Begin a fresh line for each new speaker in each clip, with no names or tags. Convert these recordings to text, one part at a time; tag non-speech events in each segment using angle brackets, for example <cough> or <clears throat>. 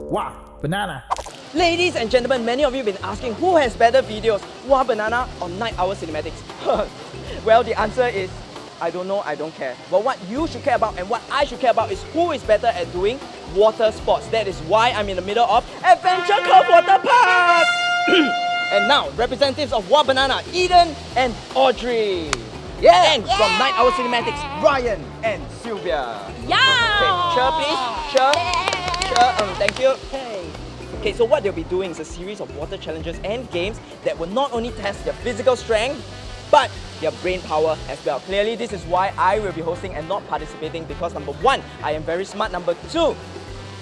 Wow, banana.
Ladies and gentlemen, many of you have been asking who has better videos, Wah Banana or Night Owl Cinematics? <laughs> well, the answer is I don't know, I don't care. But what you should care about and what I should care about is who is better at doing water sports. That is why I'm in the middle of Adventure Cove Water Park! <clears throat> and now, representatives of Wah Banana, Eden and Audrey. Yeah. And from Night Owl Cinematics, Ryan and Sylvia.
Yeah!
Okay, cheer please, cheer. Cheer, um, thank you. Okay, so what they'll be doing is a series of water challenges and games that will not only test their physical strength, but their brain power as well. Clearly, this is why I will be hosting and not participating because number one, I am very smart. Number two,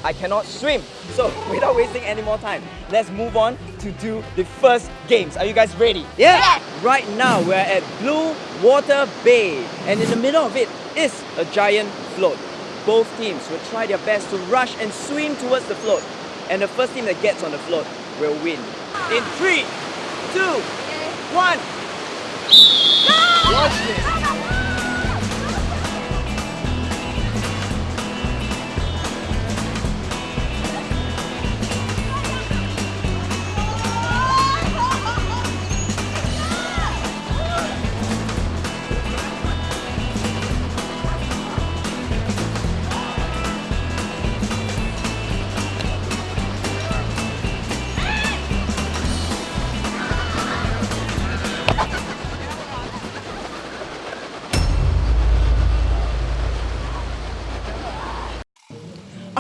I cannot swim. So <laughs> without wasting any more time, let's move on to do the first games. Are you guys ready? Yeah?
Yes.
Right now, we're at Blue Water Bay. And in the middle of it is a giant float. Both teams will try their best to rush and swim towards the float. And the first team that gets on the float will win. In three, two, one. Watch this.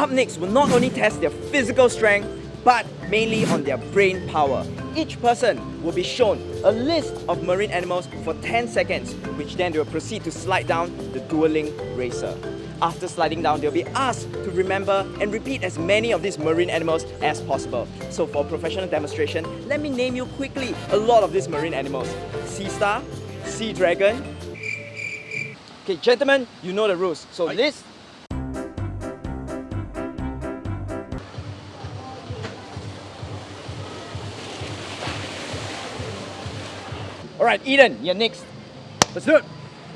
Up next will not only test their physical strength, but mainly on their brain power. Each person will be shown a list of marine animals for 10 seconds, which then they will proceed to slide down the dueling racer. After sliding down, they'll be asked to remember and repeat as many of these marine animals as possible. So for professional demonstration, let me name you quickly a lot of these marine animals. Sea star, sea dragon. Okay, gentlemen, you know the rules. So list All right, Eden, you're next.
Let's do it.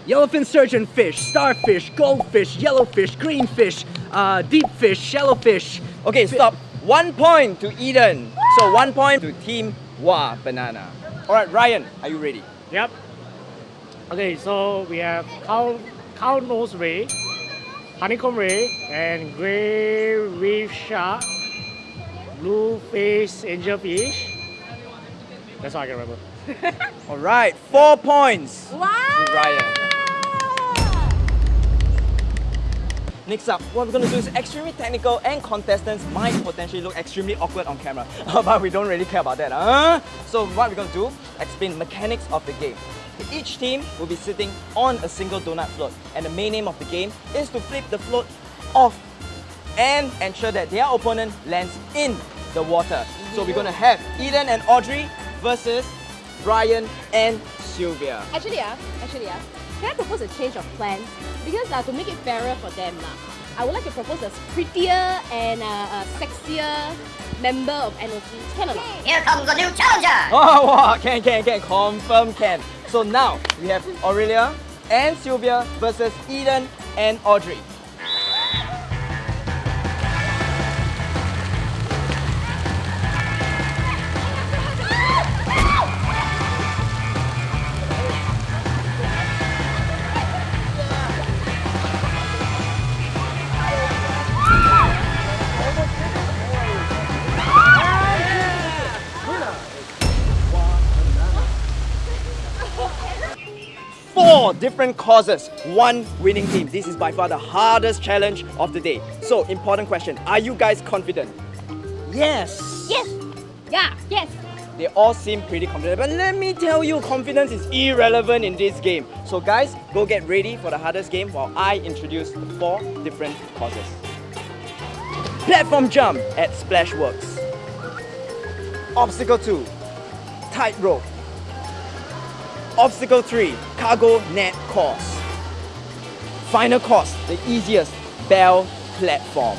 Yellowfin surgeonfish, starfish, goldfish, yellowfish, greenfish, uh, deep fish, shellowfish.
Okay, stop. One point to Eden. So one point to Team Wah Banana. All right, Ryan, are you ready?
Yep. Okay, so we have cow, cow nose ray, honeycomb ray, and gray reef shark, blue face angelfish. That's all I can remember. <laughs>
All right, four points
Wow!
Ryan. Next up, what we're going to do is extremely technical and contestants might potentially look extremely awkward on camera. <laughs> but we don't really care about that. Huh? So what we're going to do, explain mechanics of the game. Each team will be sitting on a single donut float and the main aim of the game is to flip the float off and ensure that their opponent lands in the water. So we're going to have Eden and Audrey versus Brian and Sylvia.
Actually, uh, actually, uh, can I propose a change of plans? Because uh, to make it fairer for them, uh, I would like to propose a prettier and uh, a sexier member of NOC. Can or not?
Here comes a new challenger! <laughs>
Oh, wow, can, can, can, confirm can. So now we have Aurelia and Sylvia versus Eden and Audrey. Four different causes, one winning team. This is by far the hardest challenge of the day. So, important question. Are you guys confident? Yes.
Yes! Yeah, yes!
They all seem pretty confident, but let me tell you, confidence is irrelevant in this game. So guys, go get ready for the hardest game while I introduce the four different causes. Platform jump at Splashworks. Obstacle 2, tightrope. Obstacle 3, cargo net course. Final course, the easiest, bell platform.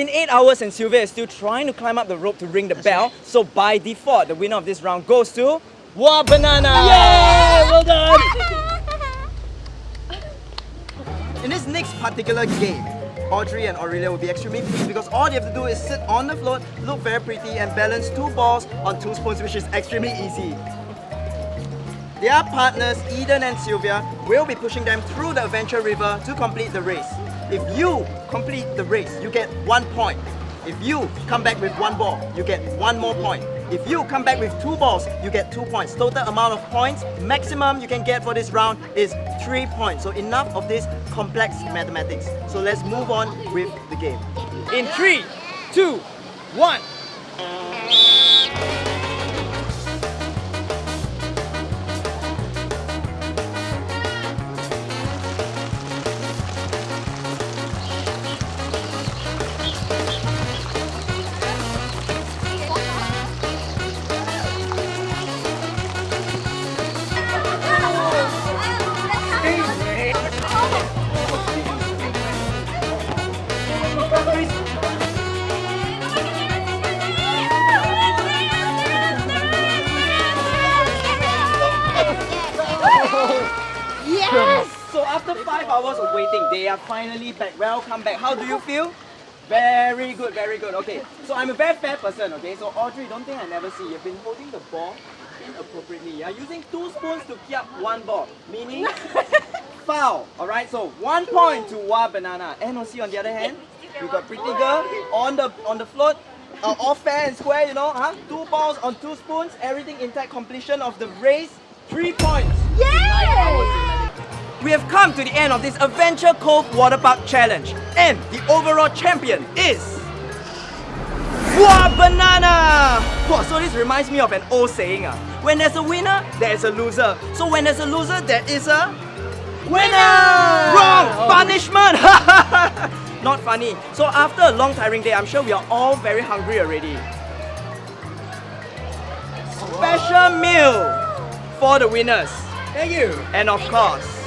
Been 8 hours and Sylvia is still trying to climb up the rope to ring the bell. So by default, the winner of this round goes to Wah Banana!
Yay! Well done! <laughs>
In this next particular game, Audrey and Aurelia will be extremely pleased because all they have to do is sit on the float, look very pretty and balance two balls on two spoons which is extremely easy. Their partners, Eden and Sylvia, will be pushing them through the Adventure River to complete the race. If you complete the race, you get one point. If you come back with one ball, you get one more point. If you come back with two balls, you get two points. Total amount of points, maximum you can get for this round is three points. So enough of this complex mathematics. So let's move on with the game. In three, two, one. After five hours of waiting, they are finally back. Welcome back. How do you feel? Very good, very good. Okay, so I'm a very fair person, okay? So Audrey, don't think I never see. You've been holding the ball inappropriately. You're using two spoons to keep one ball, meaning <laughs> foul. Alright, so one point to Wah Banana. NOC on the other hand, you got Pretty Girl on the on the float. Uh, all fair and square, you know, huh? Two balls on two spoons, everything intact, completion of the race, three points.
Yay!
We have come to the end of this Adventure Cove Water Park Challenge and the overall champion is... Wah Banana! Wow, so this reminds me of an old saying. Uh. When there's a winner, there is a loser. So when there's a loser, there is a... Winner! Wrong! Punishment! <laughs> Not funny. So after a long tiring day, I'm sure we are all very hungry already. Special meal for the winners.
Thank you.
And of course,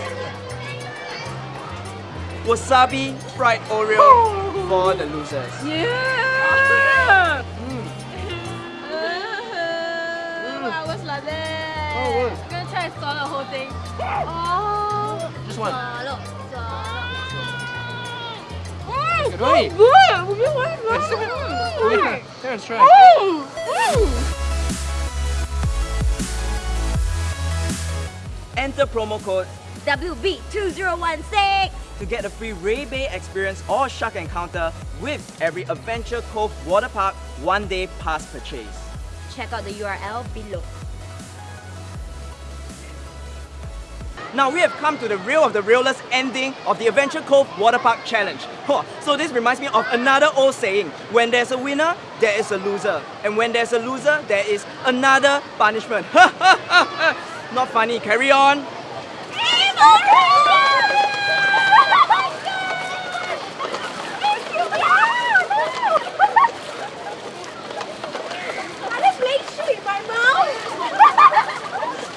wasabi fried Oreo oh. for the losers.
Yeah! Mm. Uh-huh. Mm. I was like that.
Oh,
I'm gonna try to swallow the whole thing. Oh.
Just one.
Swallow. Swallow.
Good way.
Oh, good. You want it?
Wait, Terrence, try.
Oh, Enter promo code
WB2016.
To get a free Ray Bay experience or shark encounter with every Adventure Cove Water Park one day pass purchase.
Check out the URL below.
Now we have come to the real of the realest ending of the Adventure Cove Water Park Challenge. Huh, So this reminds me of another old saying, when there's a winner, there is a loser. And when there's a loser, there is another punishment. <laughs> Not funny, carry on.
Team Orange!